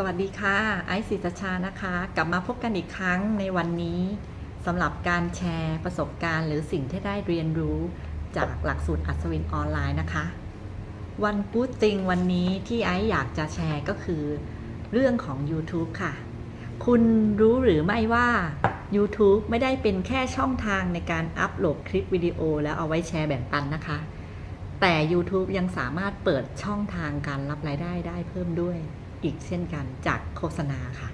สวัสดีค่ะ ไอซ์ศิตชานะคะ กลับมาพบกันอีกครั้งในวันนี้สำหรับการแชร์ประสบการณ์ หรือสิ่งที่ได้เรียนรู้จากหลักสูตรอัศวินออนไลน์นะคะ วันพูดจริงวันนี้ที่ไอซ์อยากจะแชร์ก็คือ เรื่องของ YouTube ค่ะ คุณรู้หรือไม่ว่า YouTube ไม่ได้เป็นแค่ช่องทางในการอัปโหลดคลิปวิดีโอ แล้วเอาไว้แชร์แบ่งปันนะคะ แต่ YouTube ยังสามารถเปิดช่องทางการรับรายได้ได้เพิ่มด้วย อีกเช่นกันจากโฆษณาค่ะ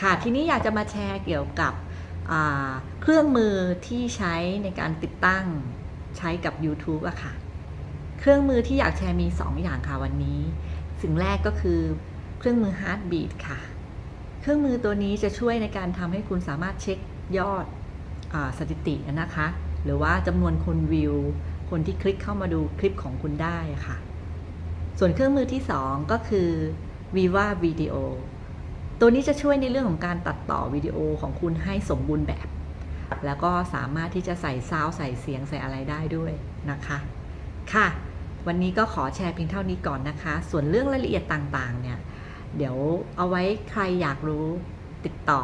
ค่ะ ทีนี้อยากจะมาแชร์เกี่ยวกับเครื่องมือที่ใช้ในการติดตั้งใช้กับ YouTube อะค่ะ เครื่องมือที่อยากแชร์มี 2 อย่างค่ะวันนี้ สิ่งแรกก็คือเครื่องมือ Heartbeat ค่ะ เครื่องมือตัวนี้จะช่วยในการทำให้คุณสามารถเช็คยอดอสถิตินะคะ หรือว่าจำนวนคนวิว คนที่คลิกเข้ามาดูคลิปของคุณได้ค่ะ ส่วนเครื่องมือที่ 2 ก็คือ Viva Video ตัวนี้จะช่วยในเรื่องของการตัดต่อวิดีโอของคุณให้สมบูรณ์แบบ แล้วก็สามารถที่จะใส่ซาวด์ใส่เสียงใส่อะไรได้ด้วยนะคะ ค่ะ วันนี้ก็ขอแชร์เพียงเท่านี้ก่อนนะคะ ส่วนเรื่องรายละเอียดต่างๆ เนี่ย เดี๋ยวเอาไว้ใครอยากรู้ติดต่อ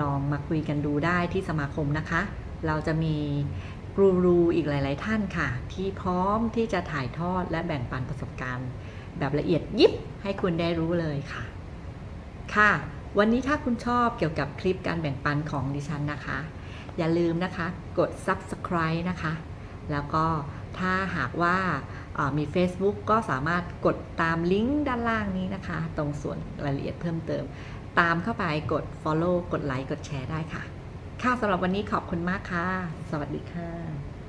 ลองมาคุยกันดูได้ที่สมาคมนะคะ เราจะมีกูรูอีกหลาย ๆ ท่านค่ะ ที่พร้อมที่จะถ่ายทอดและแบ่งปันประสบการณ์ แบบละเอียดยิบให้คุณได้รู้เลยค่ะ ค่ะ วันนี้ถ้าคุณชอบเกี่ยวกับคลิปการแบ่งปันของดิฉันนะคะ อย่าลืมนะคะกด subscribe นะคะ แล้วก็ถ้าหากว่ามี Facebook ก็สามารถกดตามลิงก์ด้านล่างนี้นะคะ ตรงส่วนรายละเอียดเพิ่มเติม ตามเข้าไปกด follow กดไลค์กดแชร์ได้ค่ะ ค่ะสำหรับวันนี้ขอบคุณมากค่ะ สวัสดีค่ะ